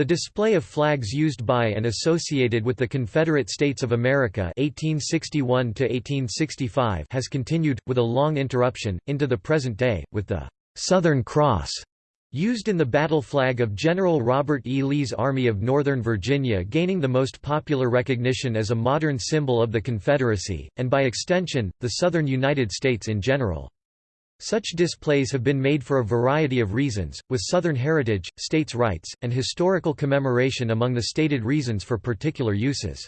The display of flags used by and associated with the Confederate States of America 1861 has continued, with a long interruption, into the present day, with the «Southern Cross» used in the battle flag of General Robert E. Lee's Army of Northern Virginia gaining the most popular recognition as a modern symbol of the Confederacy, and by extension, the Southern United States in general. Such displays have been made for a variety of reasons, with Southern heritage, states' rights, and historical commemoration among the stated reasons for particular uses.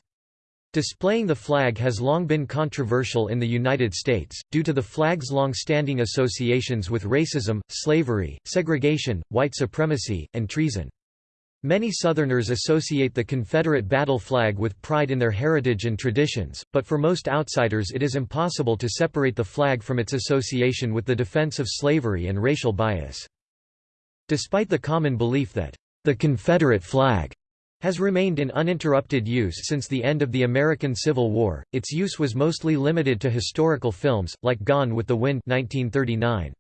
Displaying the flag has long been controversial in the United States, due to the flag's long-standing associations with racism, slavery, segregation, white supremacy, and treason. Many Southerners associate the Confederate battle flag with pride in their heritage and traditions, but for most outsiders it is impossible to separate the flag from its association with the defense of slavery and racial bias. Despite the common belief that, "...the Confederate flag," has remained in uninterrupted use since the end of the American Civil War, its use was mostly limited to historical films, like Gone with the Wind 1939.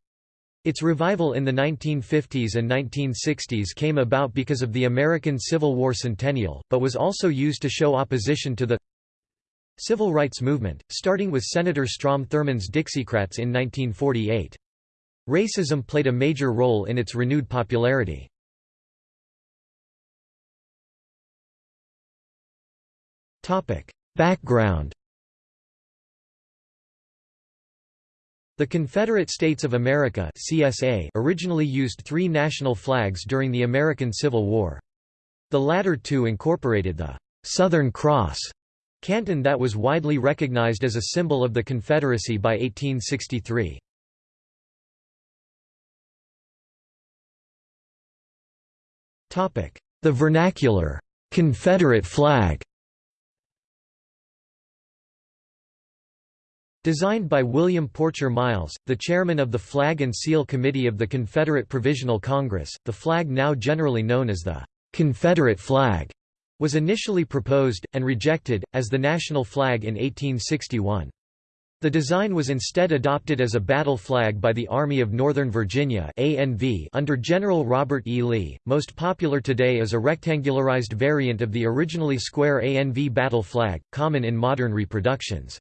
Its revival in the 1950s and 1960s came about because of the American Civil War centennial, but was also used to show opposition to the civil rights movement, starting with Senator Strom Thurmond's Dixiecrats in 1948. Racism played a major role in its renewed popularity. Background The Confederate States of America CSA originally used three national flags during the American Civil War. The latter two incorporated the «Southern Cross» canton that was widely recognized as a symbol of the Confederacy by 1863. The vernacular «Confederate flag» Designed by William Porcher Miles, the chairman of the Flag and Seal Committee of the Confederate Provisional Congress, the flag now generally known as the Confederate flag was initially proposed, and rejected, as the national flag in 1861. The design was instead adopted as a battle flag by the Army of Northern Virginia ANV under General Robert E. Lee. Most popular today is a rectangularized variant of the originally square ANV battle flag, common in modern reproductions.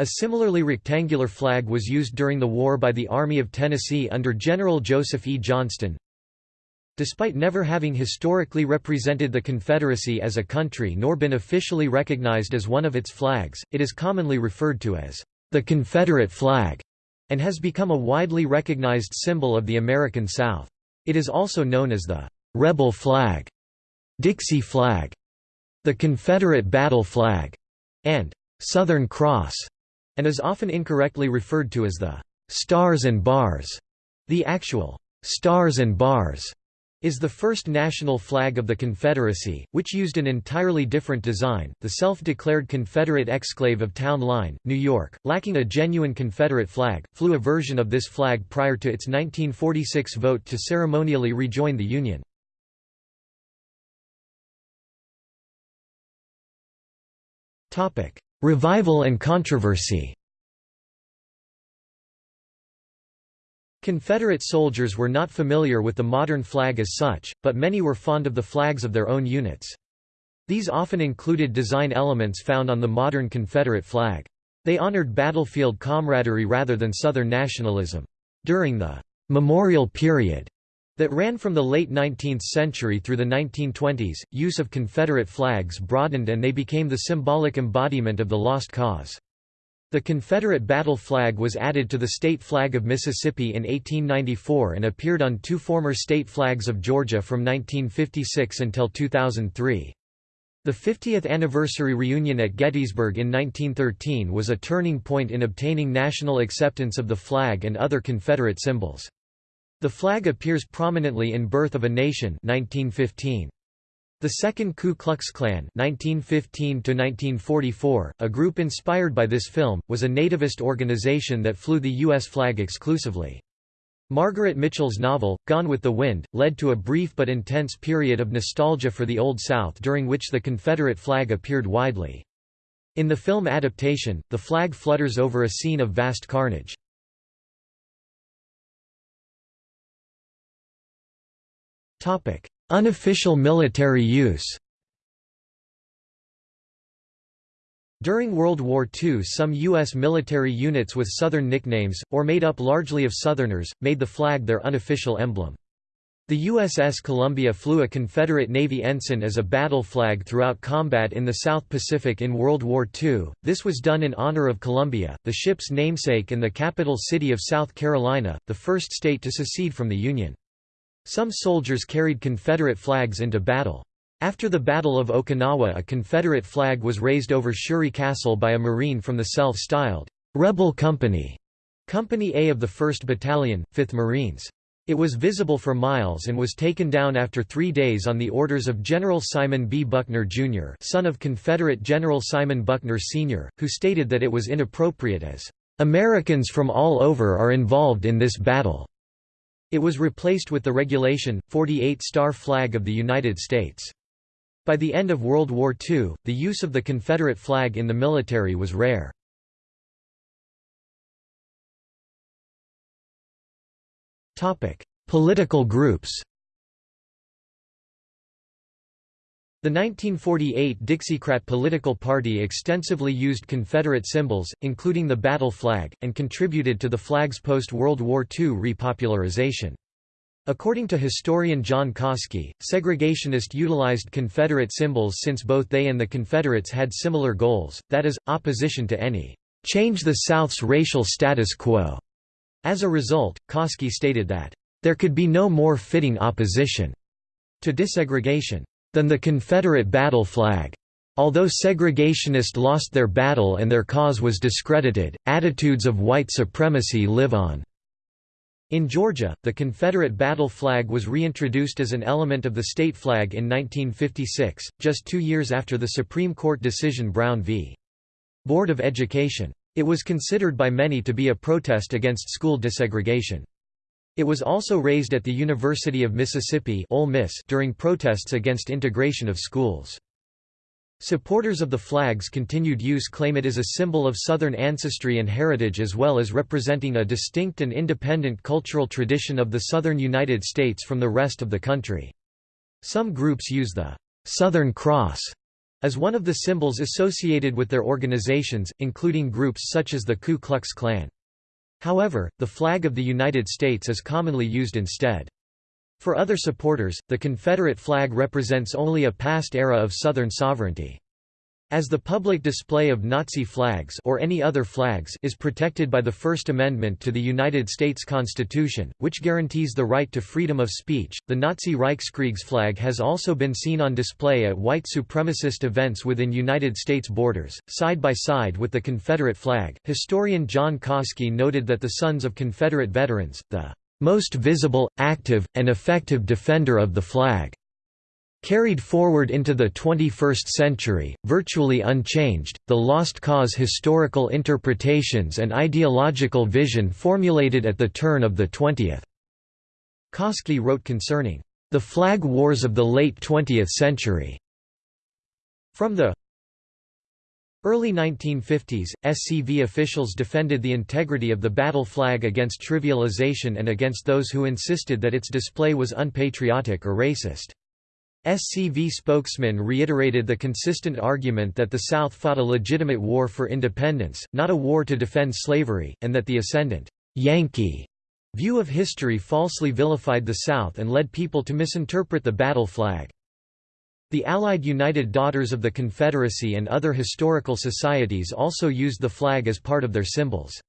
A similarly rectangular flag was used during the war by the Army of Tennessee under General Joseph E. Johnston. Despite never having historically represented the Confederacy as a country nor been officially recognized as one of its flags, it is commonly referred to as the Confederate flag and has become a widely recognized symbol of the American South. It is also known as the rebel flag, Dixie flag, the Confederate battle flag, and Southern Cross and is often incorrectly referred to as the «stars and bars». The actual «stars and bars» is the first national flag of the Confederacy, which used an entirely different design. The self-declared Confederate exclave of Town Line, New York, lacking a genuine Confederate flag, flew a version of this flag prior to its 1946 vote to ceremonially rejoin the Union. Revival and controversy Confederate soldiers were not familiar with the modern flag as such, but many were fond of the flags of their own units. These often included design elements found on the modern Confederate flag. They honored battlefield camaraderie rather than Southern nationalism. During the «memorial period» that ran from the late 19th century through the 1920s, use of Confederate flags broadened and they became the symbolic embodiment of the lost cause. The Confederate battle flag was added to the state flag of Mississippi in 1894 and appeared on two former state flags of Georgia from 1956 until 2003. The 50th anniversary reunion at Gettysburg in 1913 was a turning point in obtaining national acceptance of the flag and other Confederate symbols. The flag appears prominently in Birth of a Nation 1915. The Second Ku Klux Klan 1915 a group inspired by this film, was a nativist organization that flew the U.S. flag exclusively. Margaret Mitchell's novel, Gone with the Wind, led to a brief but intense period of nostalgia for the Old South during which the Confederate flag appeared widely. In the film adaptation, the flag flutters over a scene of vast carnage. Unofficial military use During World War II some U.S. military units with Southern nicknames, or made up largely of Southerners, made the flag their unofficial emblem. The USS Columbia flew a Confederate Navy ensign as a battle flag throughout combat in the South Pacific in World War II. This was done in honor of Columbia, the ship's namesake and the capital city of South Carolina, the first state to secede from the Union. Some soldiers carried Confederate flags into battle. After the Battle of Okinawa a Confederate flag was raised over Shuri Castle by a Marine from the self-styled Rebel Company, Company A of the 1st Battalion, 5th Marines. It was visible for miles and was taken down after three days on the orders of General Simon B. Buckner, Jr. son of Confederate General Simon Buckner, Sr., who stated that it was inappropriate as, "...Americans from all over are involved in this battle." It was replaced with the Regulation, 48-star flag of the United States. By the end of World War II, the use of the Confederate flag in the military was rare. Political groups The 1948 Dixiecrat political party extensively used Confederate symbols, including the battle flag, and contributed to the flag's post-World War II repopularization. According to historian John Coski, segregationists utilized Confederate symbols since both they and the Confederates had similar goals, that is, opposition to any change the South's racial status quo. As a result, Coski stated that, "...there could be no more fitting opposition," to desegregation, "...than the Confederate battle flag." Although segregationists lost their battle and their cause was discredited, attitudes of white supremacy live on. In Georgia, the Confederate battle flag was reintroduced as an element of the state flag in 1956, just two years after the Supreme Court decision Brown v. Board of Education. It was considered by many to be a protest against school desegregation. It was also raised at the University of Mississippi Ole Miss during protests against integration of schools. Supporters of the flag's continued use claim it is a symbol of Southern ancestry and heritage as well as representing a distinct and independent cultural tradition of the Southern United States from the rest of the country. Some groups use the «Southern Cross» as one of the symbols associated with their organizations, including groups such as the Ku Klux Klan. However, the flag of the United States is commonly used instead. For other supporters, the Confederate flag represents only a past era of Southern sovereignty. As the public display of Nazi flags or any other flags is protected by the First Amendment to the United States Constitution, which guarantees the right to freedom of speech, the Nazi Reichskriegsflag has also been seen on display at white supremacist events within United States borders, side by side with the Confederate flag. Historian John Coski noted that the sons of Confederate veterans, the most visible, active, and effective defender of the flag Carried forward into the 21st century, virtually unchanged, the Lost Cause historical interpretations and ideological vision formulated at the turn of the 20th. Coski wrote concerning the flag wars of the late 20th century. From the early 1950s, SCV officials defended the integrity of the battle flag against trivialization and against those who insisted that its display was unpatriotic or racist. SCV spokesman reiterated the consistent argument that the South fought a legitimate war for independence, not a war to defend slavery, and that the ascendant Yankee view of history falsely vilified the South and led people to misinterpret the battle flag. The Allied United Daughters of the Confederacy and other historical societies also used the flag as part of their symbols.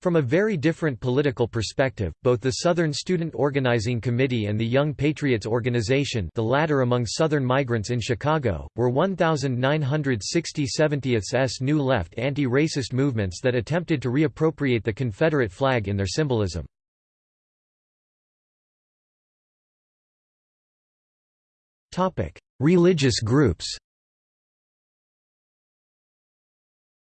From a very different political perspective, both the Southern Student Organizing Committee and the Young Patriots Organization the latter among Southern migrants in Chicago, were 1960 70ths New Left anti-racist movements that attempted to reappropriate the Confederate flag in their symbolism. Religious groups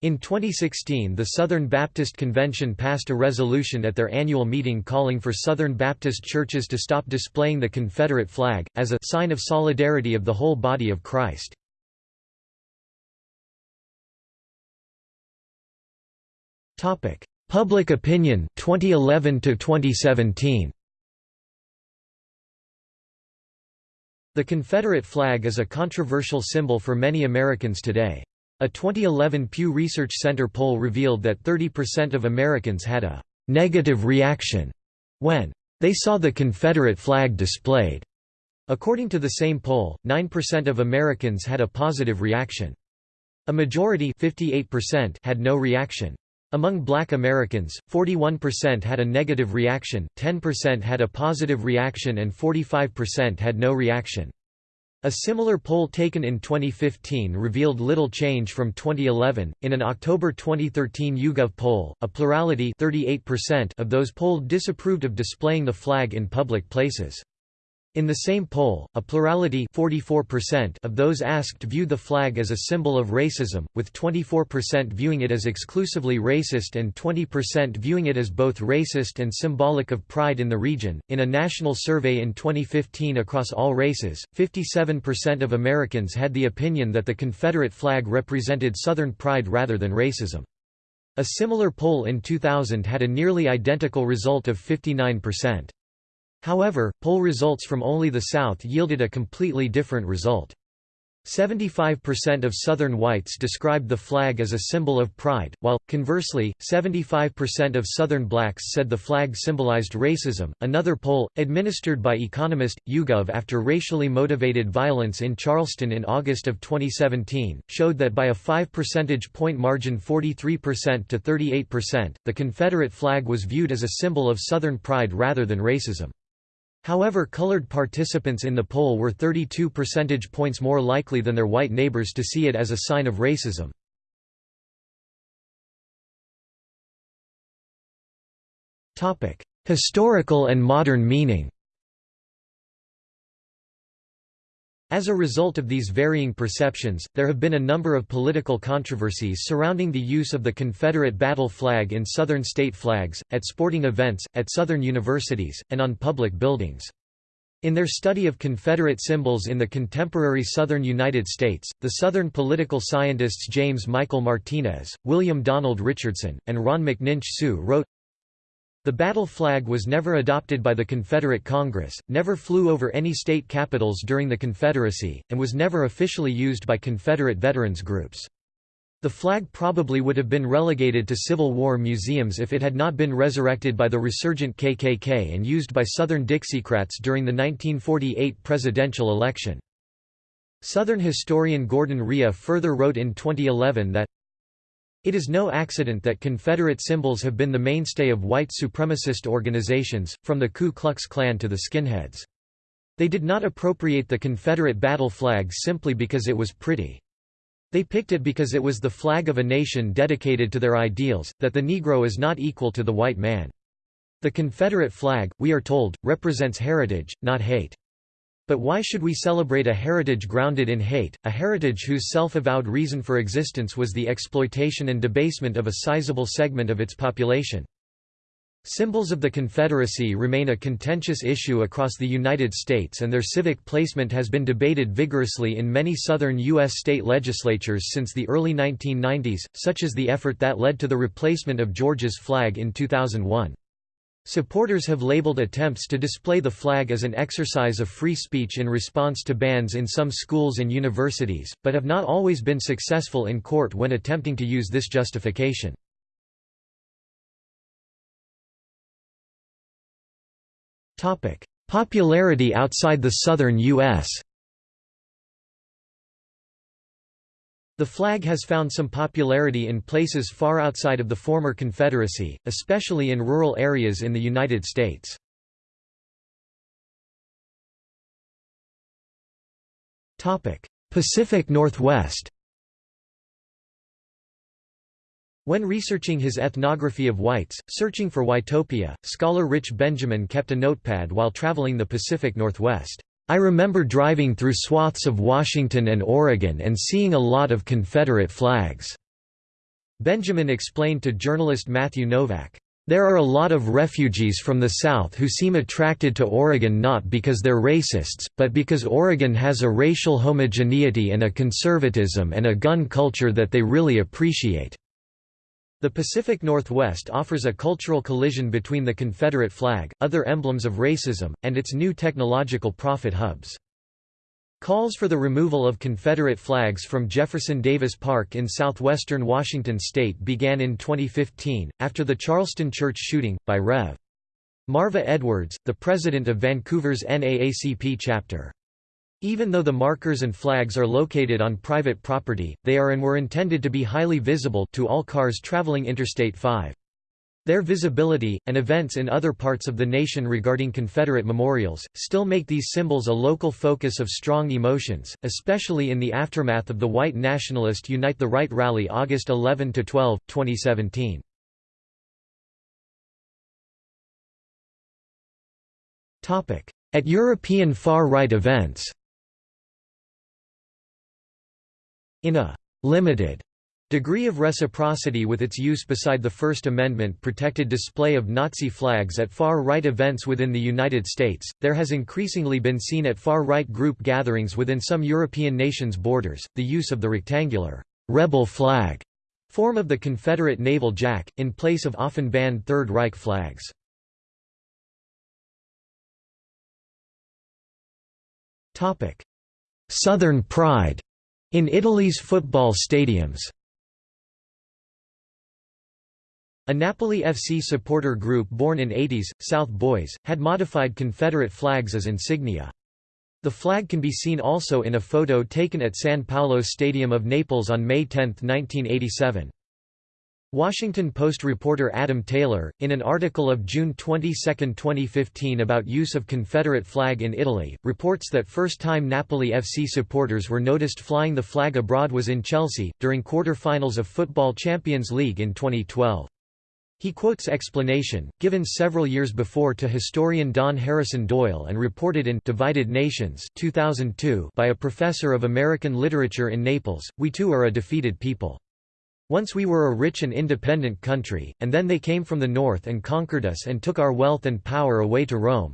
In 2016 the Southern Baptist Convention passed a resolution at their annual meeting calling for Southern Baptist churches to stop displaying the Confederate flag, as a sign of solidarity of the whole body of Christ. Public opinion 2011 to 2017 The Confederate flag is a controversial symbol for many Americans today. A 2011 Pew Research Center poll revealed that 30% of Americans had a «negative reaction» when they saw the Confederate flag displayed. According to the same poll, 9% of Americans had a positive reaction. A majority 58% had no reaction. Among black Americans, 41% had a negative reaction, 10% had a positive reaction and 45% had no reaction. A similar poll taken in 2015 revealed little change from 2011. In an October 2013 YouGov poll, a plurality 38% of those polled disapproved of displaying the flag in public places. In the same poll, a plurality 44% of those asked viewed the flag as a symbol of racism, with 24% viewing it as exclusively racist and 20% viewing it as both racist and symbolic of pride in the region. In a national survey in 2015 across all races, 57% of Americans had the opinion that the Confederate flag represented Southern pride rather than racism. A similar poll in 2000 had a nearly identical result of 59%. However, poll results from only the South yielded a completely different result. 75% of Southern whites described the flag as a symbol of pride, while, conversely, 75% of Southern blacks said the flag symbolized racism. Another poll, administered by Economist, YouGov after racially motivated violence in Charleston in August of 2017, showed that by a 5 percentage point margin 43% to 38%, the Confederate flag was viewed as a symbol of Southern pride rather than racism. However colored participants in the poll were 32 percentage points more likely than their white neighbors to see it as a sign of racism. Historical and modern meaning As a result of these varying perceptions, there have been a number of political controversies surrounding the use of the Confederate battle flag in Southern state flags, at sporting events, at Southern universities, and on public buildings. In their study of Confederate symbols in the contemporary Southern United States, the Southern political scientists James Michael Martinez, William Donald Richardson, and Ron McNinch-Su wrote, the battle flag was never adopted by the Confederate Congress, never flew over any state capitals during the Confederacy, and was never officially used by Confederate veterans groups. The flag probably would have been relegated to Civil War museums if it had not been resurrected by the resurgent KKK and used by Southern Dixiecrats during the 1948 presidential election. Southern historian Gordon Rhea further wrote in 2011 that it is no accident that Confederate symbols have been the mainstay of white supremacist organizations, from the Ku Klux Klan to the skinheads. They did not appropriate the Confederate battle flag simply because it was pretty. They picked it because it was the flag of a nation dedicated to their ideals, that the Negro is not equal to the white man. The Confederate flag, we are told, represents heritage, not hate. But why should we celebrate a heritage grounded in hate, a heritage whose self-avowed reason for existence was the exploitation and debasement of a sizable segment of its population? Symbols of the Confederacy remain a contentious issue across the United States and their civic placement has been debated vigorously in many southern U.S. state legislatures since the early 1990s, such as the effort that led to the replacement of Georgia's flag in 2001. Supporters have labeled attempts to display the flag as an exercise of free speech in response to bans in some schools and universities, but have not always been successful in court when attempting to use this justification. Popularity outside the southern U.S. The flag has found some popularity in places far outside of the former Confederacy, especially in rural areas in the United States. Pacific Northwest When researching his ethnography of whites, searching for Whitopia, scholar Rich Benjamin kept a notepad while traveling the Pacific Northwest. I remember driving through swaths of Washington and Oregon and seeing a lot of Confederate flags." Benjamin explained to journalist Matthew Novak. There are a lot of refugees from the South who seem attracted to Oregon not because they're racists, but because Oregon has a racial homogeneity and a conservatism and a gun culture that they really appreciate. The Pacific Northwest offers a cultural collision between the Confederate flag, other emblems of racism, and its new technological profit hubs. Calls for the removal of Confederate flags from Jefferson Davis Park in southwestern Washington state began in 2015, after the Charleston church shooting, by Rev. Marva Edwards, the president of Vancouver's NAACP chapter. Even though the markers and flags are located on private property, they are and were intended to be highly visible to all cars traveling Interstate 5. Their visibility, and events in other parts of the nation regarding Confederate memorials, still make these symbols a local focus of strong emotions, especially in the aftermath of the White Nationalist Unite the Right rally August 11–12, 2017. At European far-right events In a «limited» degree of reciprocity with its use beside the First Amendment protected display of Nazi flags at far-right events within the United States, there has increasingly been seen at far-right group gatherings within some European nations' borders, the use of the rectangular «rebel flag» form of the Confederate naval jack, in place of often banned Third Reich flags. Southern pride in Italy's football stadiums a Napoli FC supporter group born in 80s, South Boys, had modified Confederate flags as insignia. The flag can be seen also in a photo taken at San Paolo Stadium of Naples on May 10, 1987. Washington Post reporter Adam Taylor, in an article of June 22, 2015 about use of Confederate flag in Italy, reports that first-time Napoli FC supporters were noticed flying the flag abroad was in Chelsea, during quarter-finals of Football Champions League in 2012. He quotes explanation, given several years before to historian Don Harrison Doyle and reported in Divided Nations 2002 by a professor of American literature in Naples, we too are a defeated people. Once we were a rich and independent country, and then they came from the north and conquered us and took our wealth and power away to Rome.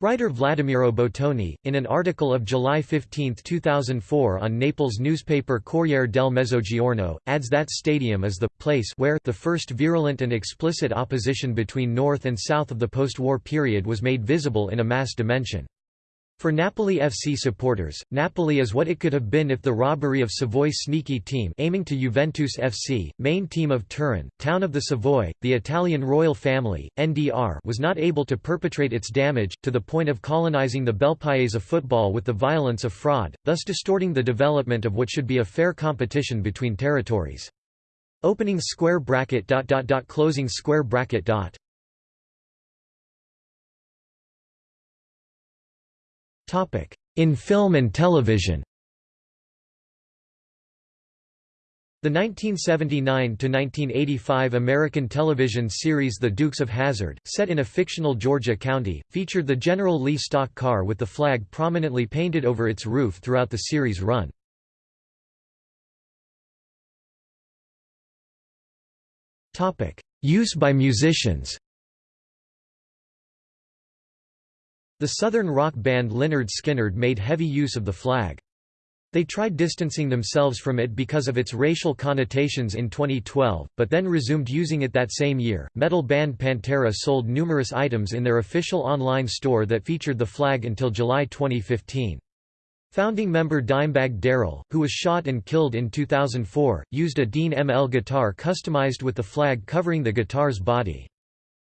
Writer Vladimiro Bottoni, in an article of July 15, 2004 on Naples newspaper Corriere del Mezzogiorno, adds that stadium is the place where the first virulent and explicit opposition between North and South of the post-war period was made visible in a mass dimension. For Napoli FC supporters, Napoli is what it could have been if the robbery of Savoy's sneaky team aiming to Juventus FC, main team of Turin, town of the Savoy, the Italian royal family, NDR was not able to perpetrate its damage, to the point of colonizing the Bel Paese of football with the violence of fraud, thus distorting the development of what should be a fair competition between territories. Opening square bracket dot dot dot closing square bracket dot In film and television. The 1979–1985 American television series The Dukes of Hazzard, set in a fictional Georgia county, featured the General Lee stock car with the flag prominently painted over its roof throughout the series run. Use by musicians The southern rock band Lynyrd Skynyrd made heavy use of the flag. They tried distancing themselves from it because of its racial connotations in 2012, but then resumed using it that same year. Metal band Pantera sold numerous items in their official online store that featured the flag until July 2015. Founding member Dimebag Darrell, who was shot and killed in 2004, used a Dean ML guitar customized with the flag covering the guitar's body.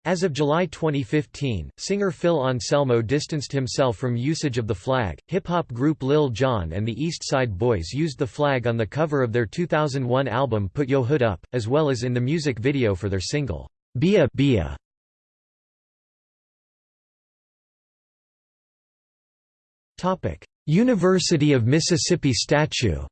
As of July 2015, singer Phil Anselmo distanced himself from usage of the flag. Hip hop group Lil Jon and the East Side Boyz used the flag on the cover of their 2001 album Put Yo Hood Up, as well as in the music video for their single, Bia Bia. University of Mississippi statue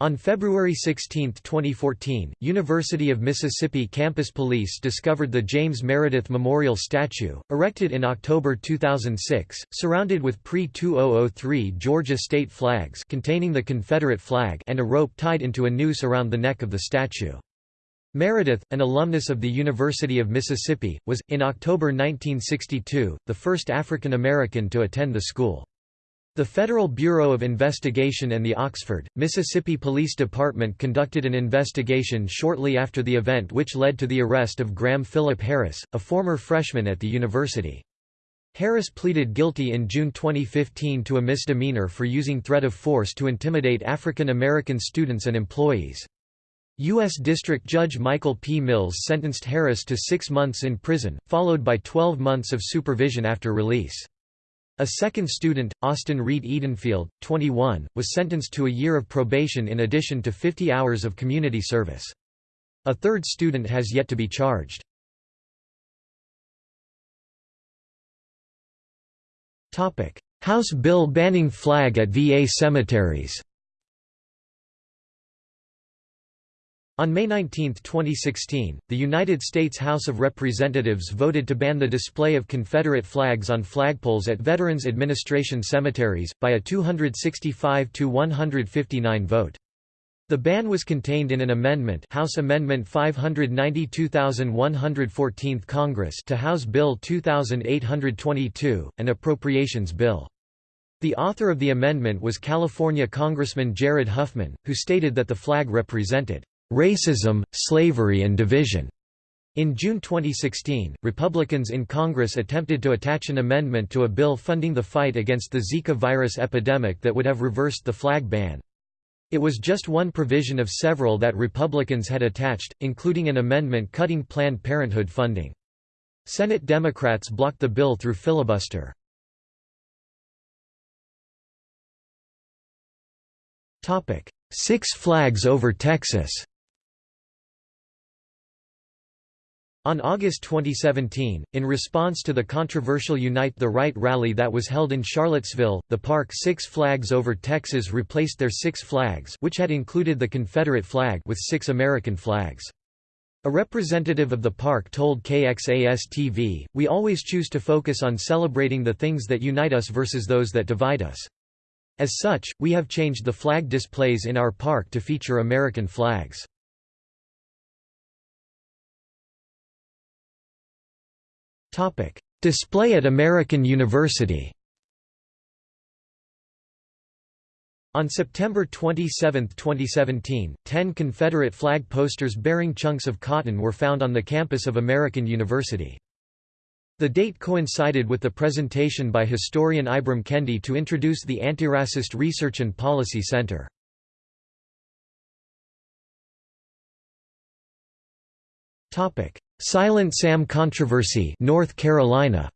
On February 16, 2014, University of Mississippi campus police discovered the James Meredith Memorial Statue, erected in October 2006, surrounded with pre-2003 Georgia state flags containing the Confederate flag and a rope tied into a noose around the neck of the statue. Meredith, an alumnus of the University of Mississippi, was, in October 1962, the first African American to attend the school. The Federal Bureau of Investigation and the Oxford, Mississippi Police Department conducted an investigation shortly after the event which led to the arrest of Graeme Phillip Harris, a former freshman at the university. Harris pleaded guilty in June 2015 to a misdemeanor for using threat of force to intimidate African American students and employees. U.S. District Judge Michael P. Mills sentenced Harris to six months in prison, followed by 12 months of supervision after release. A second student, Austin Reed Edenfield, 21, was sentenced to a year of probation in addition to 50 hours of community service. A third student has yet to be charged. House bill banning flag at VA cemeteries On May 19, 2016, the United States House of Representatives voted to ban the display of Confederate flags on flagpoles at Veterans Administration cemeteries, by a 265–159 vote. The ban was contained in an amendment House Amendment 592 Congress to House Bill 2822, an appropriations bill. The author of the amendment was California Congressman Jared Huffman, who stated that the flag represented racism, slavery and division. In June 2016, Republicans in Congress attempted to attach an amendment to a bill funding the fight against the Zika virus epidemic that would have reversed the flag ban. It was just one provision of several that Republicans had attached, including an amendment cutting Planned Parenthood funding. Senate Democrats blocked the bill through filibuster. Six Flags over Texas On August 2017, in response to the controversial Unite the Right rally that was held in Charlottesville, the park Six Flags Over Texas replaced their Six Flags which had included the Confederate flag with six American flags. A representative of the park told KXAS-TV, We always choose to focus on celebrating the things that unite us versus those that divide us. As such, we have changed the flag displays in our park to feature American flags. Display at American University On September 27, 2017, ten Confederate flag posters bearing chunks of cotton were found on the campus of American University. The date coincided with the presentation by historian Ibram Kendi to introduce the Antiracist Research and Policy Center. Silent Sam controversy North Carolina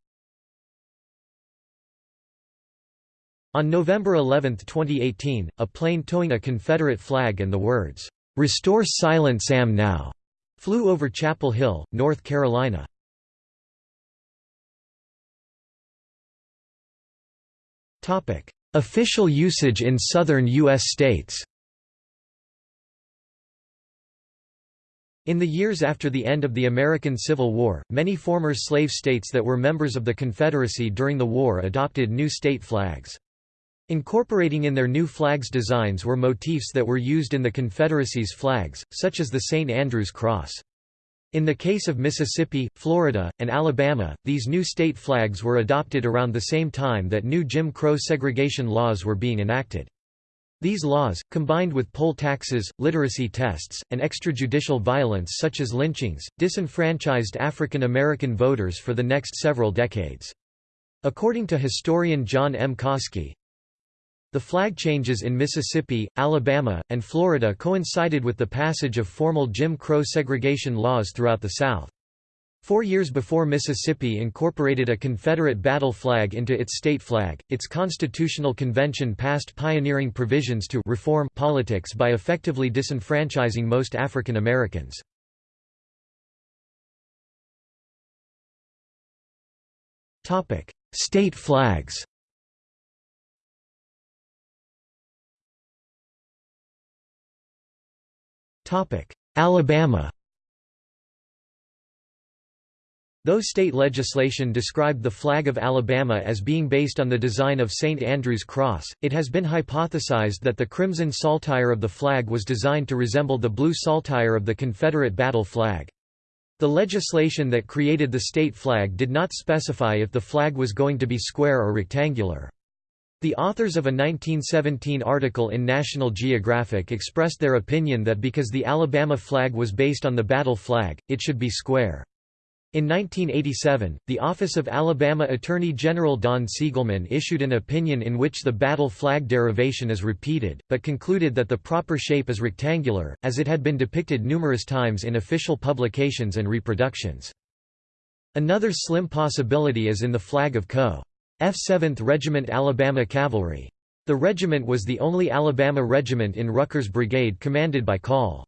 On November 11, 2018, a plane towing a Confederate flag and the words, "'Restore Silent Sam Now' flew over Chapel Hill, North Carolina. Official usage in southern U.S. states In the years after the end of the American Civil War, many former slave states that were members of the Confederacy during the war adopted new state flags. Incorporating in their new flags designs were motifs that were used in the Confederacy's flags, such as the St. Andrew's Cross. In the case of Mississippi, Florida, and Alabama, these new state flags were adopted around the same time that new Jim Crow segregation laws were being enacted. These laws, combined with poll taxes, literacy tests, and extrajudicial violence such as lynchings, disenfranchised African American voters for the next several decades. According to historian John M. Coski, the flag changes in Mississippi, Alabama, and Florida coincided with the passage of formal Jim Crow segregation laws throughout the South. Four years before Mississippi incorporated a Confederate battle flag into its state flag, its constitutional convention passed pioneering provisions to reform politics by effectively disenfranchising most African Americans. State flags Alabama Though state legislation described the flag of Alabama as being based on the design of St. Andrew's Cross, it has been hypothesized that the crimson saltire of the flag was designed to resemble the blue saltire of the Confederate battle flag. The legislation that created the state flag did not specify if the flag was going to be square or rectangular. The authors of a 1917 article in National Geographic expressed their opinion that because the Alabama flag was based on the battle flag, it should be square. In 1987, the Office of Alabama Attorney General Don Siegelman issued an opinion in which the battle flag derivation is repeated, but concluded that the proper shape is rectangular, as it had been depicted numerous times in official publications and reproductions. Another slim possibility is in the flag of Co. F 7th Regiment Alabama Cavalry. The regiment was the only Alabama regiment in Rucker's brigade commanded by Col.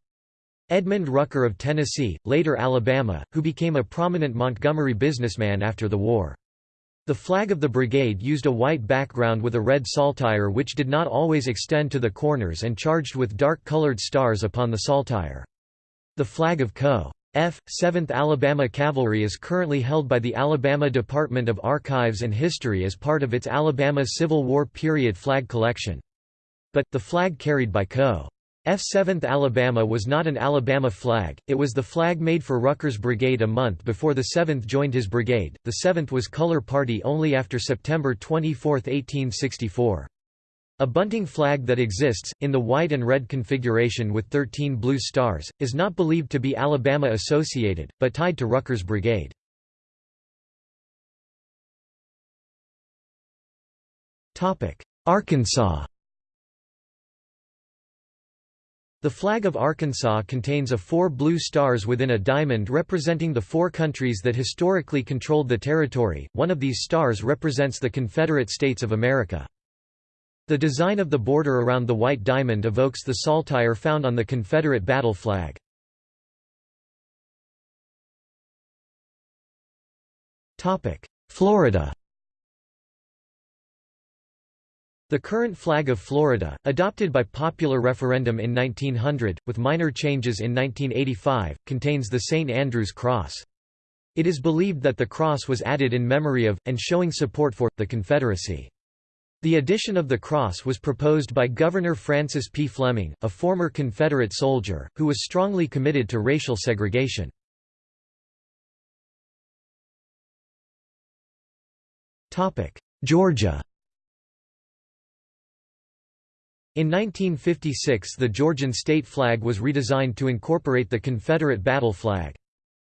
Edmund Rucker of Tennessee, later Alabama, who became a prominent Montgomery businessman after the war. The flag of the brigade used a white background with a red saltire which did not always extend to the corners and charged with dark-colored stars upon the saltire. The flag of Co. F. 7th Alabama Cavalry is currently held by the Alabama Department of Archives and History as part of its Alabama Civil War period flag collection. But, the flag carried by Co. F 7th Alabama was not an Alabama flag, it was the flag made for Rucker's brigade a month before the 7th joined his brigade. The 7th was color party only after September 24, 1864. A bunting flag that exists, in the white and red configuration with 13 blue stars, is not believed to be Alabama associated, but tied to Rucker's brigade. Arkansas The flag of Arkansas contains a four blue stars within a diamond representing the four countries that historically controlled the territory, one of these stars represents the Confederate States of America. The design of the border around the white diamond evokes the saltire found on the Confederate battle flag. Florida the current flag of Florida, adopted by popular referendum in 1900, with minor changes in 1985, contains the St. Andrew's Cross. It is believed that the cross was added in memory of, and showing support for, the Confederacy. The addition of the cross was proposed by Governor Francis P. Fleming, a former Confederate soldier, who was strongly committed to racial segregation. Georgia In 1956 the Georgian state flag was redesigned to incorporate the Confederate battle flag.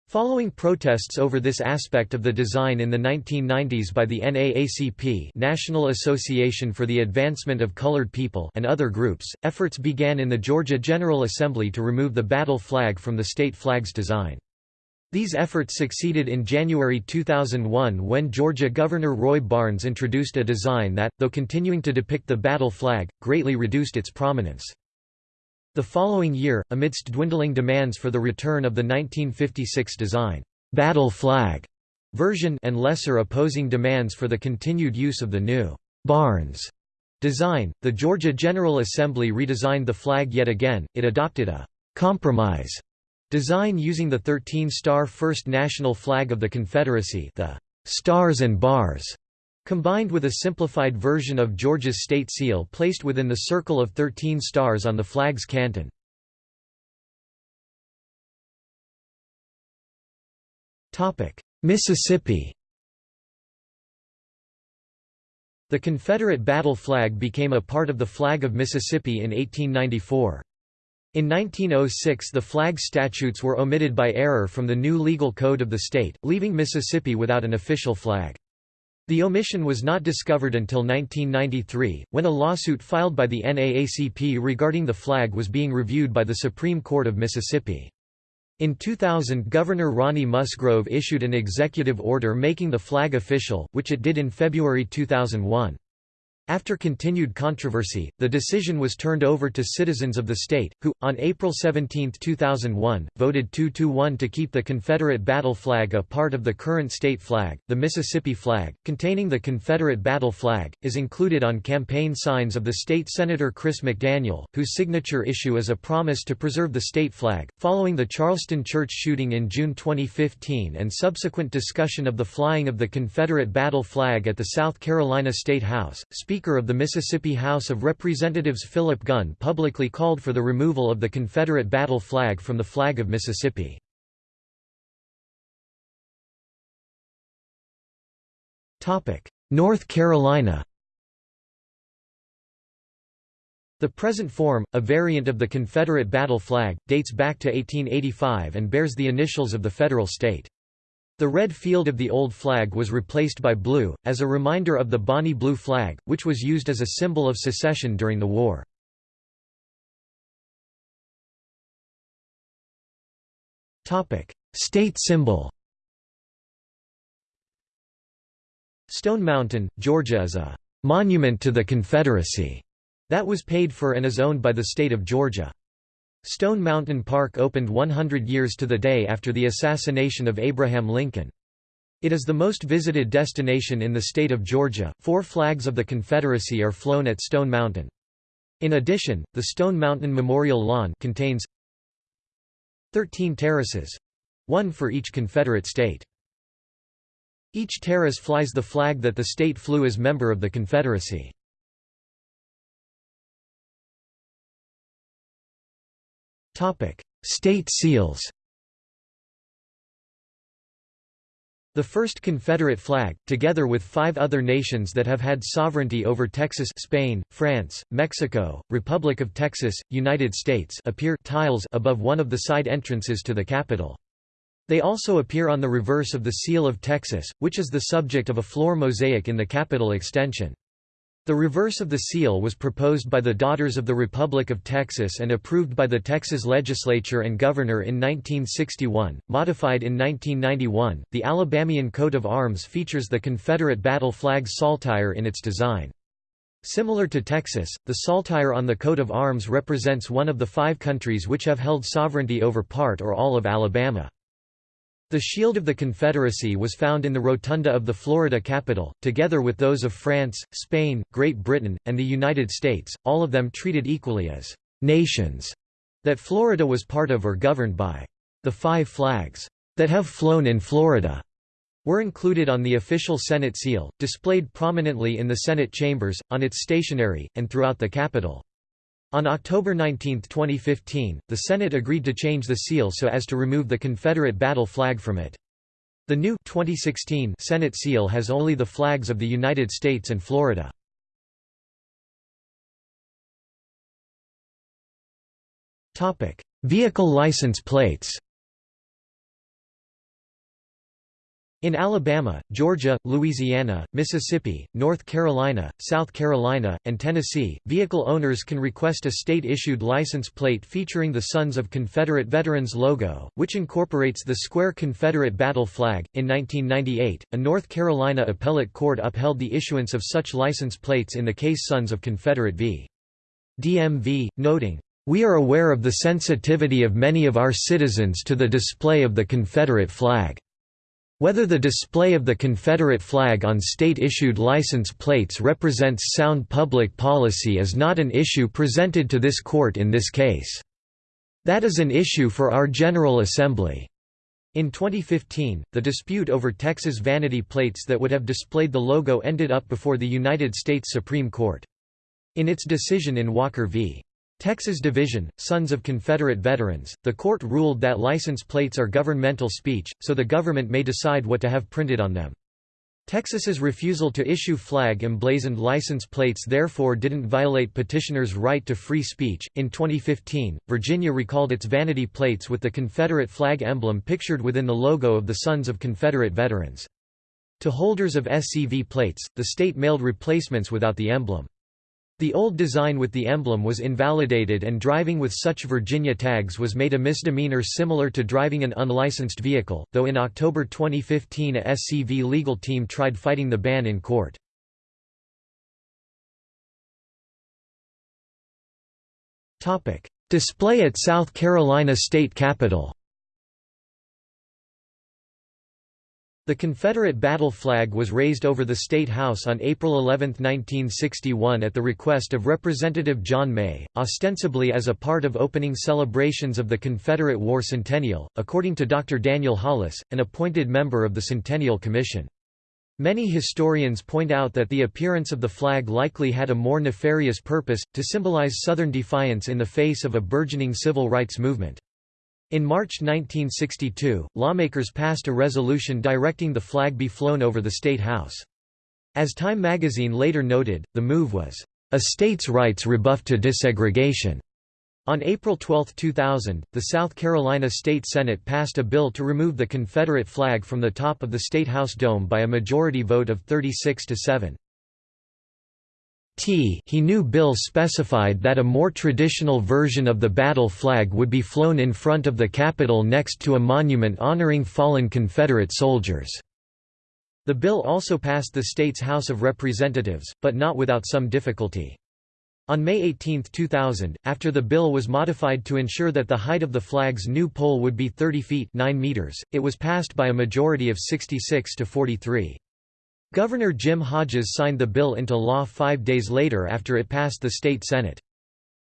Following protests over this aspect of the design in the 1990s by the NAACP National Association for the Advancement of Colored People and other groups, efforts began in the Georgia General Assembly to remove the battle flag from the state flag's design. These efforts succeeded in January 2001 when Georgia Governor Roy Barnes introduced a design that, though continuing to depict the battle flag, greatly reduced its prominence. The following year, amidst dwindling demands for the return of the 1956 design, battle flag version and lesser opposing demands for the continued use of the new Barnes design, the Georgia General Assembly redesigned the flag yet again, it adopted a compromise Design using the 13-star First National Flag of the Confederacy the Stars and Bars, combined with a simplified version of Georgia's state seal placed within the circle of 13 stars on the flag's canton. Mississippi The Confederate battle flag became a part of the flag of Mississippi in 1894. In 1906 the flag statutes were omitted by error from the new legal code of the state, leaving Mississippi without an official flag. The omission was not discovered until 1993, when a lawsuit filed by the NAACP regarding the flag was being reviewed by the Supreme Court of Mississippi. In 2000 Governor Ronnie Musgrove issued an executive order making the flag official, which it did in February 2001. After continued controversy, the decision was turned over to citizens of the state, who, on April 17, 2001, voted 2–1 to keep the Confederate battle flag a part of the current state flag. The Mississippi flag, containing the Confederate battle flag, is included on campaign signs of the state Senator Chris McDaniel, whose signature issue is a promise to preserve the state flag. Following the Charleston church shooting in June 2015 and subsequent discussion of the flying of the Confederate battle flag at the South Carolina State House, Speaker of the Mississippi House of Representatives Philip Gunn publicly called for the removal of the Confederate battle flag from the flag of Mississippi. North Carolina The present form, a variant of the Confederate battle flag, dates back to 1885 and bears the initials of the federal state. The red field of the old flag was replaced by blue, as a reminder of the Bonnie Blue flag, which was used as a symbol of secession during the war. State symbol Stone Mountain, Georgia is a «monument to the Confederacy» that was paid for and is owned by the state of Georgia. Stone Mountain Park opened 100 years to the day after the assassination of Abraham Lincoln. It is the most visited destination in the state of Georgia. Four flags of the Confederacy are flown at Stone Mountain. In addition, the Stone Mountain Memorial Lawn contains 13 terraces one for each Confederate state. Each terrace flies the flag that the state flew as member of the Confederacy. State seals The first Confederate flag, together with five other nations that have had sovereignty over Texas Spain, France, Mexico, Republic of Texas, United States appear tiles above one of the side entrances to the Capitol. They also appear on the reverse of the Seal of Texas, which is the subject of a floor mosaic in the Capitol extension. The reverse of the seal was proposed by the Daughters of the Republic of Texas and approved by the Texas legislature and governor in 1961. Modified in 1991, the Alabamian coat of arms features the Confederate battle flag saltire in its design. Similar to Texas, the saltire on the coat of arms represents one of the five countries which have held sovereignty over part or all of Alabama. The shield of the Confederacy was found in the rotunda of the Florida Capitol, together with those of France, Spain, Great Britain, and the United States, all of them treated equally as «nations» that Florida was part of or governed by. The five flags that have flown in Florida were included on the official Senate seal, displayed prominently in the Senate chambers, on its stationery, and throughout the Capitol. On October 19, 2015, the Senate agreed to change the seal so as to remove the Confederate battle flag from it. The new 2016 Senate seal has only the flags of the United States and Florida. Vehicle license plates In Alabama, Georgia, Louisiana, Mississippi, North Carolina, South Carolina, and Tennessee, vehicle owners can request a state-issued license plate featuring the Sons of Confederate Veterans logo, which incorporates the square Confederate battle flag. In 1998, a North Carolina appellate court upheld the issuance of such license plates in the case Sons of Confederate v. DMV, noting, we are aware of the sensitivity of many of our citizens to the display of the Confederate flag. Whether the display of the Confederate flag on state-issued license plates represents sound public policy is not an issue presented to this court in this case. That is an issue for our General Assembly. In 2015, the dispute over Texas vanity plates that would have displayed the logo ended up before the United States Supreme Court. In its decision in Walker v. Texas Division, Sons of Confederate Veterans, the court ruled that license plates are governmental speech, so the government may decide what to have printed on them. Texas's refusal to issue flag-emblazoned license plates therefore didn't violate petitioners' right to free speech. In 2015, Virginia recalled its vanity plates with the Confederate flag emblem pictured within the logo of the Sons of Confederate Veterans. To holders of SCV plates, the state mailed replacements without the emblem. The old design with the emblem was invalidated and driving with such Virginia tags was made a misdemeanor similar to driving an unlicensed vehicle, though in October 2015 a SCV legal team tried fighting the ban in court. Display at South Carolina State Capitol The Confederate battle flag was raised over the State House on April 11, 1961 at the request of Representative John May, ostensibly as a part of opening celebrations of the Confederate War Centennial, according to Dr. Daniel Hollis, an appointed member of the Centennial Commission. Many historians point out that the appearance of the flag likely had a more nefarious purpose, to symbolize Southern defiance in the face of a burgeoning civil rights movement. In March 1962, lawmakers passed a resolution directing the flag be flown over the State House. As Time magazine later noted, the move was, "...a states' rights rebuff to desegregation." On April 12, 2000, the South Carolina State Senate passed a bill to remove the Confederate flag from the top of the State House dome by a majority vote of 36 to 7. T he knew bill specified that a more traditional version of the battle flag would be flown in front of the Capitol next to a monument honoring fallen Confederate soldiers. The bill also passed the state's House of Representatives, but not without some difficulty. On May 18, 2000, after the bill was modified to ensure that the height of the flag's new pole would be 30 feet 9 meters, it was passed by a majority of 66 to 43. Governor Jim Hodges signed the bill into law five days later after it passed the state Senate.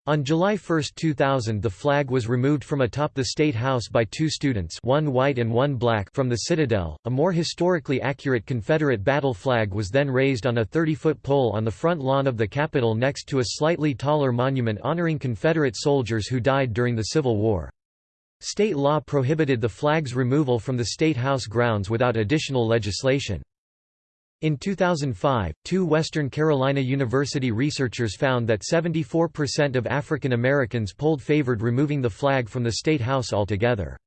On July 1, 2000 the flag was removed from atop the State House by two students one white and one black from the Citadel. A more historically accurate Confederate battle flag was then raised on a 30-foot pole on the front lawn of the Capitol next to a slightly taller monument honoring Confederate soldiers who died during the Civil War. State law prohibited the flag's removal from the State House grounds without additional legislation. In 2005, two Western Carolina University researchers found that 74% of African Americans polled favored removing the flag from the State House altogether.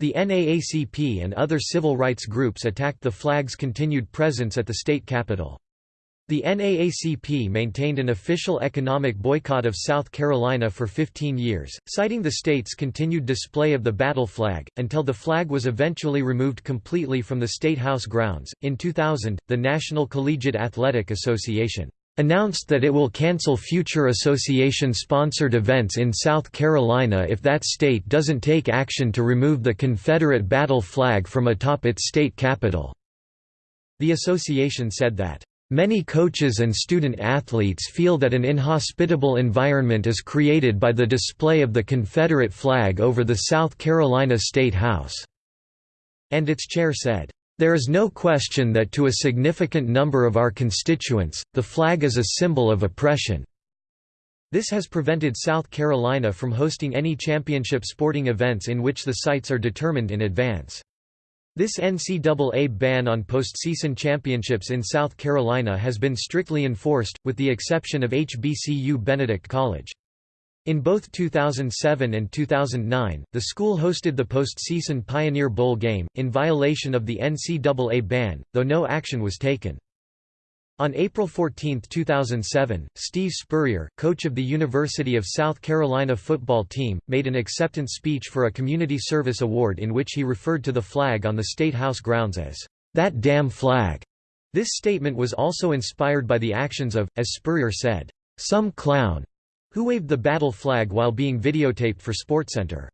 The NAACP and other civil rights groups attacked the flag's continued presence at the state capitol. The NAACP maintained an official economic boycott of South Carolina for 15 years, citing the state's continued display of the battle flag, until the flag was eventually removed completely from the State House grounds. In 2000, the National Collegiate Athletic Association announced that it will cancel future association-sponsored events in South Carolina if that state doesn't take action to remove the Confederate battle flag from atop its state capitol. The association said that Many coaches and student athletes feel that an inhospitable environment is created by the display of the Confederate flag over the South Carolina State House." And its chair said, "...there is no question that to a significant number of our constituents, the flag is a symbol of oppression." This has prevented South Carolina from hosting any championship sporting events in which the sites are determined in advance. This NCAA ban on postseason championships in South Carolina has been strictly enforced, with the exception of HBCU Benedict College. In both 2007 and 2009, the school hosted the postseason Pioneer Bowl game, in violation of the NCAA ban, though no action was taken. On April 14, 2007, Steve Spurrier, coach of the University of South Carolina football team, made an acceptance speech for a community service award in which he referred to the flag on the State House grounds as, "...that damn flag." This statement was also inspired by the actions of, as Spurrier said, "...some clown," who waved the battle flag while being videotaped for SportsCenter.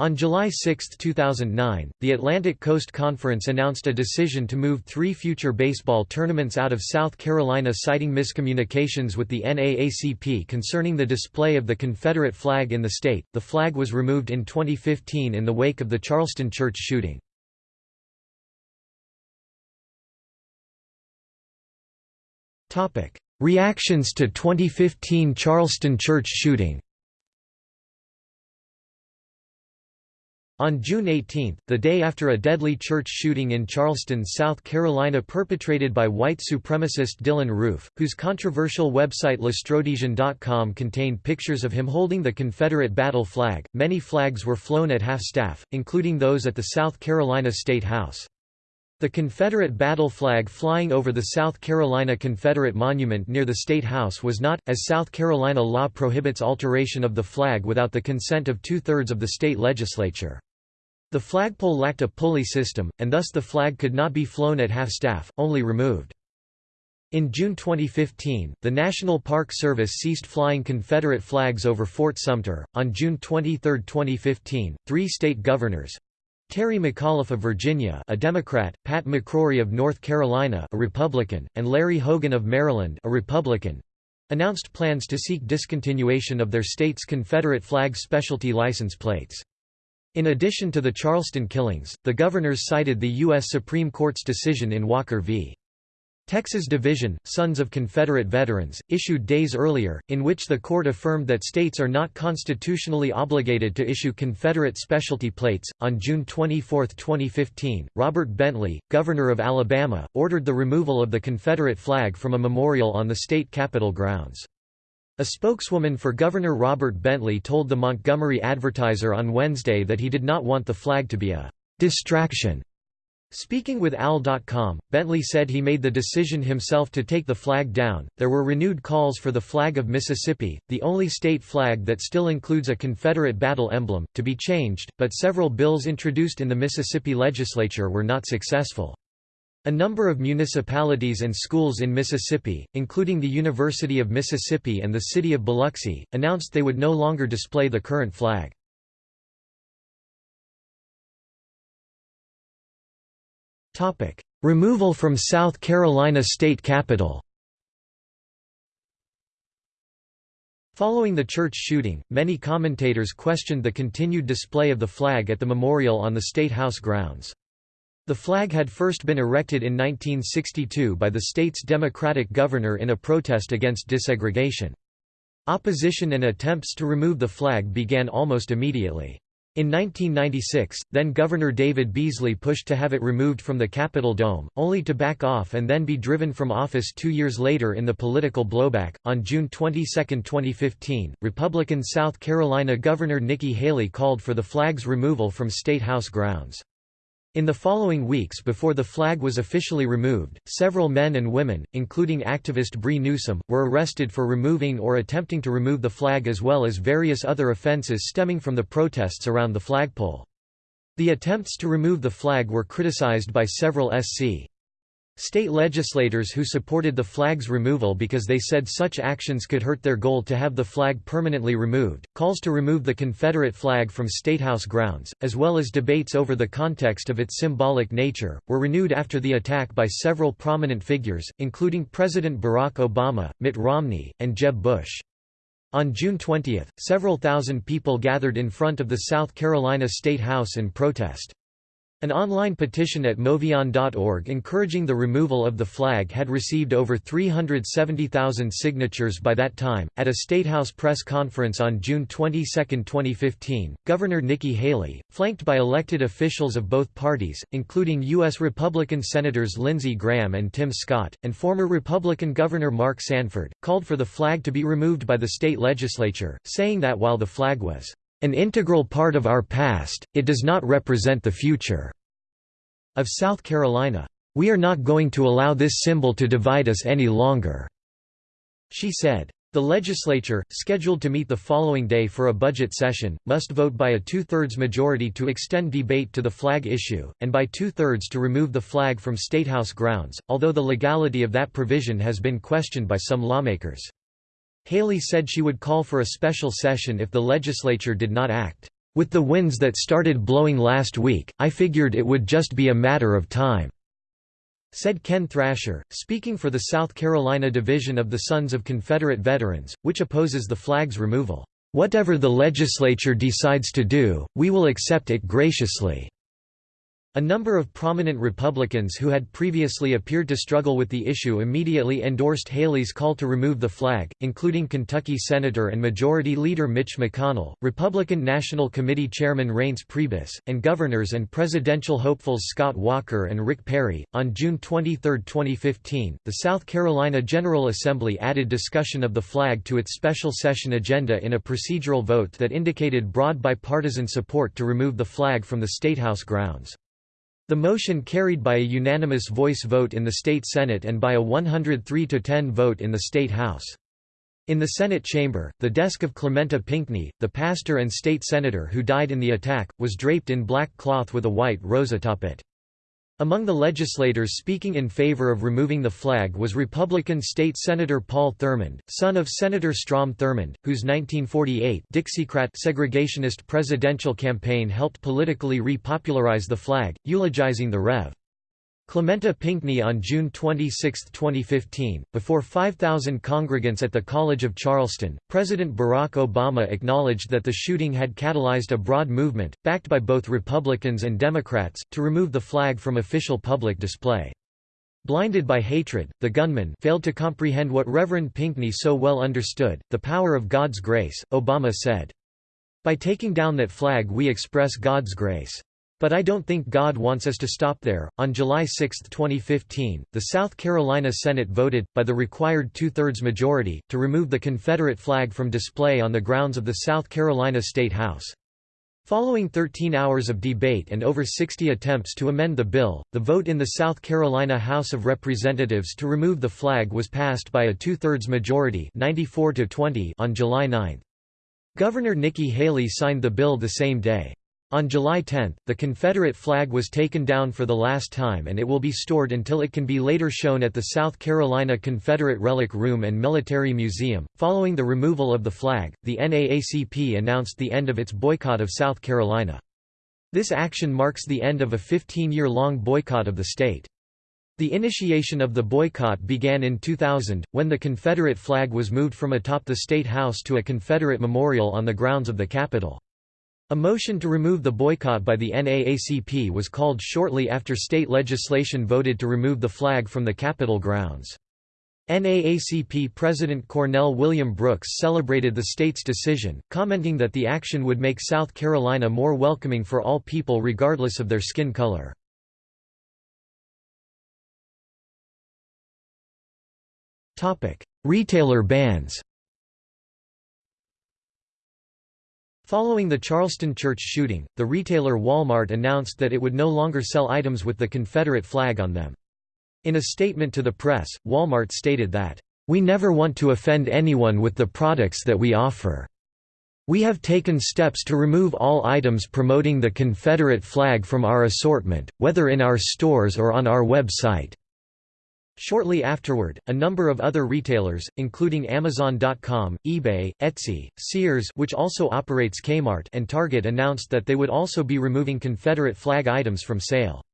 On July 6, 2009, the Atlantic Coast Conference announced a decision to move three future baseball tournaments out of South Carolina citing miscommunications with the NAACP concerning the display of the Confederate flag in the state. The flag was removed in 2015 in the wake of the Charleston church shooting. Topic: Reactions to 2015 Charleston church shooting On June 18, the day after a deadly church shooting in Charleston, South Carolina perpetrated by white supremacist Dylann Roof, whose controversial website LastRhodesian.com contained pictures of him holding the Confederate battle flag, many flags were flown at half-staff, including those at the South Carolina State House. The Confederate battle flag flying over the South Carolina Confederate Monument near the State House was not, as South Carolina law prohibits alteration of the flag without the consent of two-thirds of the state legislature. The flagpole lacked a pulley system, and thus the flag could not be flown at half-staff, only removed. In June 2015, the National Park Service ceased flying Confederate flags over Fort Sumter. On June 23, 2015, three state governors Terry McAuliffe of Virginia, a Democrat, Pat McCrory of North Carolina, a Republican, and Larry Hogan of Maryland, a Republican, announced plans to seek discontinuation of their state's Confederate flag specialty license plates. In addition to the Charleston killings, the governors cited the U.S. Supreme Court's decision in Walker v. Texas Division, Sons of Confederate Veterans, issued days earlier, in which the court affirmed that states are not constitutionally obligated to issue Confederate specialty plates. On June 24, 2015, Robert Bentley, governor of Alabama, ordered the removal of the Confederate flag from a memorial on the state capitol grounds. A spokeswoman for Governor Robert Bentley told the Montgomery Advertiser on Wednesday that he did not want the flag to be a distraction. Speaking with AL.com, Bentley said he made the decision himself to take the flag down. There were renewed calls for the flag of Mississippi, the only state flag that still includes a Confederate battle emblem, to be changed, but several bills introduced in the Mississippi legislature were not successful. A number of municipalities and schools in Mississippi, including the University of Mississippi and the city of Biloxi, announced they would no longer display the current flag. Removal from South Carolina state capitol Following the church shooting, many commentators questioned the continued display of the flag at the memorial on the State House grounds. The flag had first been erected in 1962 by the state's Democratic governor in a protest against desegregation. Opposition and attempts to remove the flag began almost immediately. In 1996, then Governor David Beasley pushed to have it removed from the Capitol Dome, only to back off and then be driven from office two years later in the political blowback. On June 22, 2015, Republican South Carolina Governor Nikki Haley called for the flag's removal from State House grounds. In the following weeks before the flag was officially removed, several men and women, including activist Bree Newsom, were arrested for removing or attempting to remove the flag as well as various other offenses stemming from the protests around the flagpole. The attempts to remove the flag were criticized by several SC. State legislators who supported the flag's removal because they said such actions could hurt their goal to have the flag permanently removed, calls to remove the Confederate flag from Statehouse grounds, as well as debates over the context of its symbolic nature, were renewed after the attack by several prominent figures, including President Barack Obama, Mitt Romney, and Jeb Bush. On June 20, several thousand people gathered in front of the South Carolina State House in protest. An online petition at MoveOn.org encouraging the removal of the flag had received over 370,000 signatures by that time. At a Statehouse press conference on June 22, 2015, Governor Nikki Haley, flanked by elected officials of both parties, including U.S. Republican Senators Lindsey Graham and Tim Scott, and former Republican Governor Mark Sanford, called for the flag to be removed by the state legislature, saying that while the flag was an integral part of our past, it does not represent the future." Of South Carolina. We are not going to allow this symbol to divide us any longer." She said. The legislature, scheduled to meet the following day for a budget session, must vote by a two-thirds majority to extend debate to the flag issue, and by two-thirds to remove the flag from Statehouse grounds, although the legality of that provision has been questioned by some lawmakers. Haley said she would call for a special session if the legislature did not act. With the winds that started blowing last week, I figured it would just be a matter of time," said Ken Thrasher, speaking for the South Carolina division of the Sons of Confederate Veterans, which opposes the flag's removal. Whatever the legislature decides to do, we will accept it graciously. A number of prominent Republicans who had previously appeared to struggle with the issue immediately endorsed Haley's call to remove the flag, including Kentucky Senator and Majority Leader Mitch McConnell, Republican National Committee Chairman Reince Priebus, and governors and presidential hopefuls Scott Walker and Rick Perry. On June 23, 2015, the South Carolina General Assembly added discussion of the flag to its special session agenda in a procedural vote that indicated broad bipartisan support to remove the flag from the Statehouse grounds. The motion carried by a unanimous voice vote in the state Senate and by a 103–10 vote in the state House. In the Senate chamber, the desk of Clementa Pinckney, the pastor and state senator who died in the attack, was draped in black cloth with a white rose atop it. Among the legislators speaking in favor of removing the flag was Republican State Senator Paul Thurmond, son of Senator Strom Thurmond, whose 1948 Dixiecrat segregationist presidential campaign helped politically repopularize the flag, eulogizing the Rev. Clementa Pinckney on June 26, 2015, before 5,000 congregants at the College of Charleston, President Barack Obama acknowledged that the shooting had catalyzed a broad movement, backed by both Republicans and Democrats, to remove the flag from official public display. Blinded by hatred, the gunman failed to comprehend what Reverend Pinckney so well understood, the power of God's grace, Obama said. By taking down that flag we express God's grace. But I don't think God wants us to stop there. On July 6, 2015, the South Carolina Senate voted, by the required two thirds majority, to remove the Confederate flag from display on the grounds of the South Carolina State House. Following 13 hours of debate and over 60 attempts to amend the bill, the vote in the South Carolina House of Representatives to remove the flag was passed by a two-thirds majority 94 to 20 on July 9. Governor Nikki Haley signed the bill the same day. On July 10, the Confederate flag was taken down for the last time and it will be stored until it can be later shown at the South Carolina Confederate Relic Room and Military Museum. Following the removal of the flag, the NAACP announced the end of its boycott of South Carolina. This action marks the end of a 15-year-long boycott of the state. The initiation of the boycott began in 2000, when the Confederate flag was moved from atop the State House to a Confederate memorial on the grounds of the Capitol. A motion to remove the boycott by the NAACP was called shortly after state legislation voted to remove the flag from the Capitol grounds. NAACP President Cornell William Brooks celebrated the state's decision, commenting that the action would make South Carolina more welcoming for all people regardless of their skin color. Retailer bans Following the Charleston church shooting, the retailer Walmart announced that it would no longer sell items with the Confederate flag on them. In a statement to the press, Walmart stated that, "...we never want to offend anyone with the products that we offer. We have taken steps to remove all items promoting the Confederate flag from our assortment, whether in our stores or on our website." Shortly afterward, a number of other retailers, including Amazon.com, eBay, Etsy, Sears which also operates Kmart and Target announced that they would also be removing Confederate flag items from sale.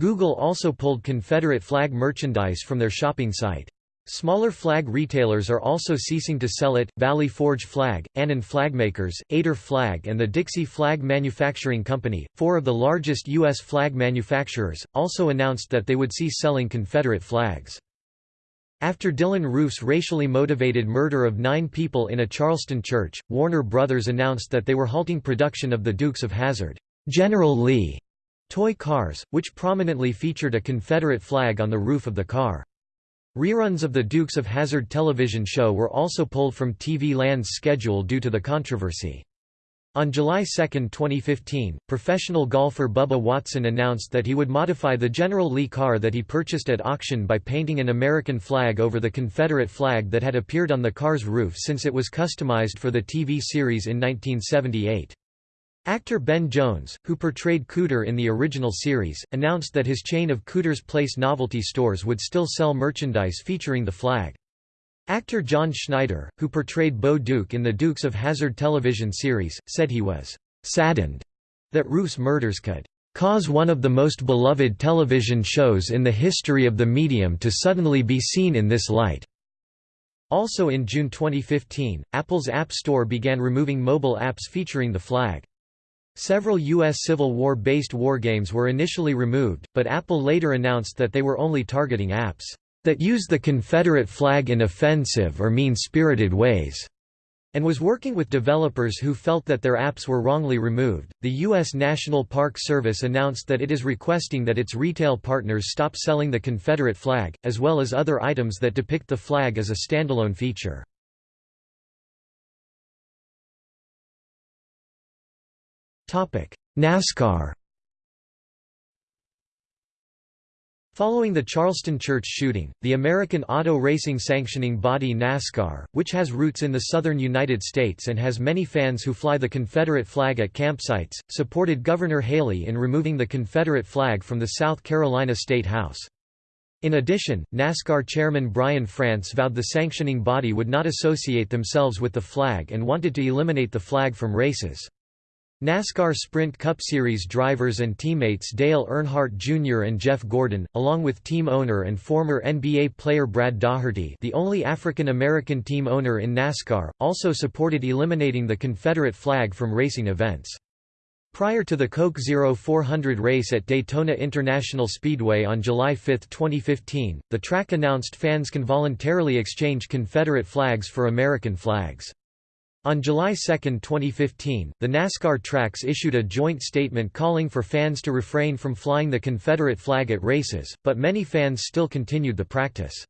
Google also pulled Confederate flag merchandise from their shopping site. Smaller flag retailers are also ceasing to sell it. Valley Forge Flag, Annin Flagmakers, Eder Flag, and the Dixie Flag Manufacturing Company, four of the largest U.S. flag manufacturers, also announced that they would cease selling Confederate flags. After Dylann Roof's racially motivated murder of nine people in a Charleston church, Warner Brothers announced that they were halting production of the Dukes of Hazzard, General Lee toy cars, which prominently featured a Confederate flag on the roof of the car. Reruns of the Dukes of Hazzard television show were also pulled from TV Land's schedule due to the controversy. On July 2, 2015, professional golfer Bubba Watson announced that he would modify the General Lee car that he purchased at auction by painting an American flag over the Confederate flag that had appeared on the car's roof since it was customized for the TV series in 1978. Actor Ben Jones, who portrayed Cooter in the original series, announced that his chain of Cooter's Place novelty stores would still sell merchandise featuring the flag. Actor John Schneider, who portrayed Bo Duke in the Dukes of Hazzard television series, said he was saddened that Roof's murders could cause one of the most beloved television shows in the history of the medium to suddenly be seen in this light." Also in June 2015, Apple's App Store began removing mobile apps featuring the flag. Several U.S. Civil War-based wargames were initially removed, but Apple later announced that they were only targeting apps that use the Confederate flag in offensive or mean-spirited ways, and was working with developers who felt that their apps were wrongly removed. The U.S. National Park Service announced that it is requesting that its retail partners stop selling the Confederate flag, as well as other items that depict the flag as a standalone feature. NASCAR Following the Charleston church shooting, the American auto racing sanctioning body NASCAR, which has roots in the southern United States and has many fans who fly the Confederate flag at campsites, supported Governor Haley in removing the Confederate flag from the South Carolina State House. In addition, NASCAR chairman Brian France vowed the sanctioning body would not associate themselves with the flag and wanted to eliminate the flag from races. NASCAR Sprint Cup Series drivers and teammates Dale Earnhardt Jr. and Jeff Gordon, along with team owner and former NBA player Brad Daugherty the only African-American team owner in NASCAR, also supported eliminating the Confederate flag from racing events. Prior to the Coke Zero 400 race at Daytona International Speedway on July 5, 2015, the track announced fans can voluntarily exchange Confederate flags for American flags. On July 2, 2015, the NASCAR tracks issued a joint statement calling for fans to refrain from flying the Confederate flag at races, but many fans still continued the practice.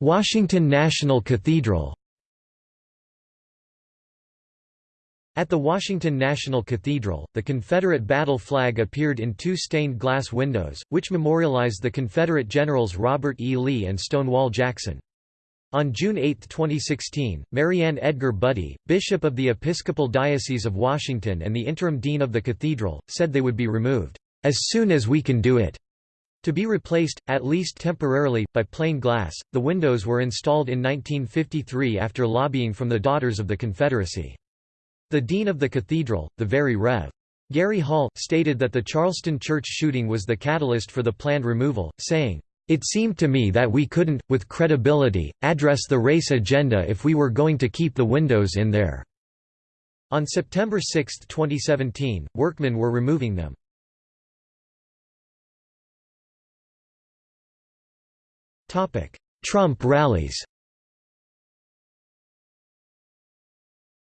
Washington National Cathedral At the Washington National Cathedral, the Confederate battle flag appeared in two stained glass windows, which memorialized the Confederate generals Robert E. Lee and Stonewall Jackson. On June 8, 2016, Mariann Edgar Budde, Bishop of the Episcopal Diocese of Washington and the interim dean of the cathedral, said they would be removed, "...as soon as we can do it." To be replaced, at least temporarily, by plain glass, the windows were installed in 1953 after lobbying from the Daughters of the Confederacy. The dean of the cathedral, the Very Rev. Gary Hall, stated that the Charleston church shooting was the catalyst for the planned removal, saying, "...it seemed to me that we couldn't, with credibility, address the race agenda if we were going to keep the windows in there." On September 6, 2017, workmen were removing them. Trump rallies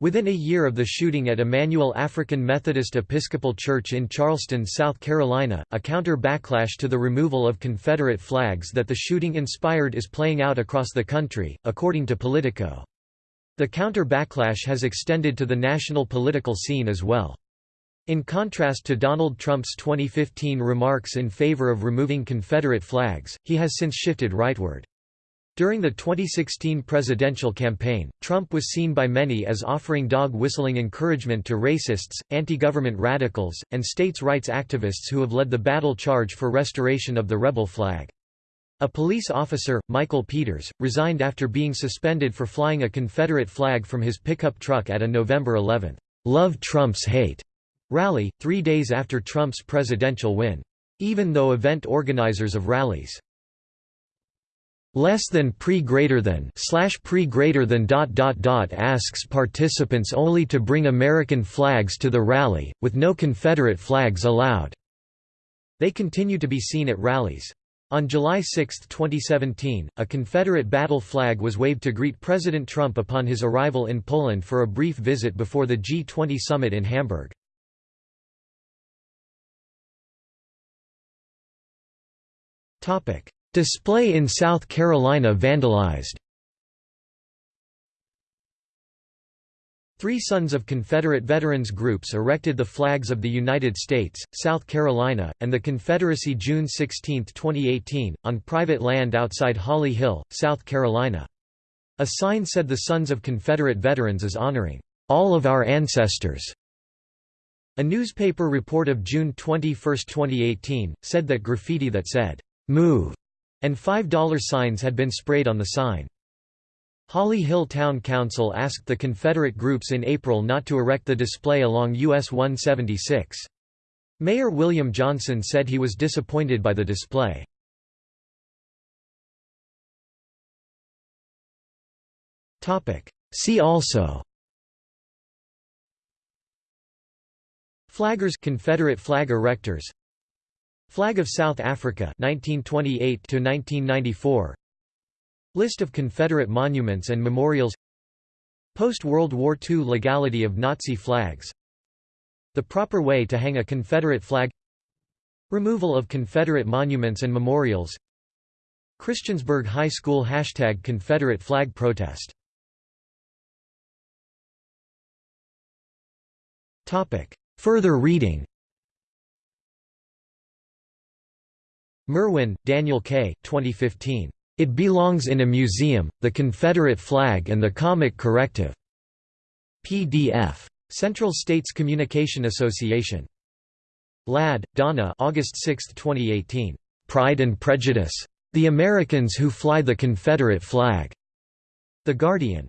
Within a year of the shooting at Emmanuel African Methodist Episcopal Church in Charleston, South Carolina, a counter-backlash to the removal of Confederate flags that the shooting inspired is playing out across the country, according to Politico. The counter-backlash has extended to the national political scene as well. In contrast to Donald Trump's 2015 remarks in favor of removing Confederate flags, he has since shifted rightward. During the 2016 presidential campaign, Trump was seen by many as offering dog-whistling encouragement to racists, anti-government radicals, and states' rights activists who have led the battle charge for restoration of the rebel flag. A police officer, Michael Peters, resigned after being suspended for flying a Confederate flag from his pickup truck at a November 11, "'Love Trump's Hate' rally, three days after Trump's presidential win. Even though event organizers of rallies less than pre greater than slash pre greater than dot dot dot asks participants only to bring American flags to the rally, with no Confederate flags allowed. They continue to be seen at rallies. On July 6, 2017, a Confederate battle flag was waved to greet President Trump upon his arrival in Poland for a brief visit before the G20 summit in Hamburg. Topic: Display in South Carolina vandalized Three Sons of Confederate Veterans groups erected the flags of the United States, South Carolina, and the Confederacy June 16, 2018, on private land outside Holly Hill, South Carolina. A sign said the Sons of Confederate Veterans is honoring all of our ancestors. A newspaper report of June 21, 2018, said that graffiti that said, "'Move' and $5 signs had been sprayed on the sign. Holly Hill Town Council asked the Confederate groups in April not to erect the display along US 176. Mayor William Johnson said he was disappointed by the display. See also Flaggers Confederate flag erectors Flag of South Africa 1928 to 1994 List of Confederate monuments and memorials. Post-World War II legality of Nazi flags. The proper way to hang a Confederate flag. Removal of Confederate monuments and memorials. Christiansburg High School Hashtag Confederate flag protest. Further reading Merwin, Daniel K. 2015. It Belongs in a Museum, The Confederate Flag and the Comic Corrective. PDF. Central States Communication Association. Ladd, Donna August 6, 2018. Pride and Prejudice. The Americans Who Fly the Confederate Flag. The Guardian.